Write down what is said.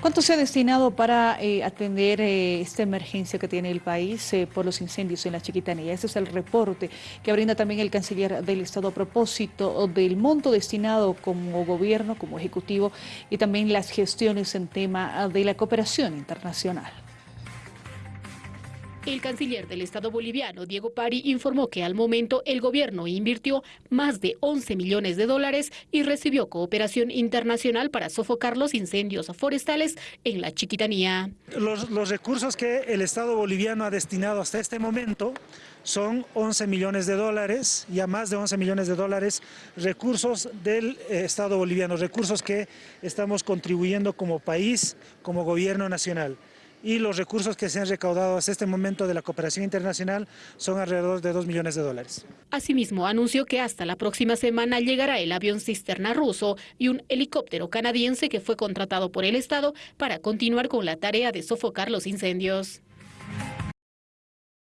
¿Cuánto se ha destinado para eh, atender eh, esta emergencia que tiene el país eh, por los incendios en la Chiquitanía? Ese es el reporte que brinda también el canciller del Estado a propósito del monto destinado como gobierno, como ejecutivo y también las gestiones en tema de la cooperación internacional. El canciller del Estado boliviano, Diego Pari, informó que al momento el gobierno invirtió más de 11 millones de dólares y recibió cooperación internacional para sofocar los incendios forestales en la Chiquitanía. Los, recursos que el Estado boliviano ha destinado hasta este momento son 11 millones de dólares, ya más de 11 millones de dólares, recursos del eh, Estado boliviano, recursos que estamos contribuyendo como país, como gobierno nacional y los recursos que se han recaudado hasta este momento de la cooperación internacional son alrededor de 2 millones de dólares. Asimismo, anunció que hasta la próxima semana llegará el avión cisterna ruso y un helicóptero canadiense que fue contratado por el Estado para continuar con la tarea de sofocar los incendios.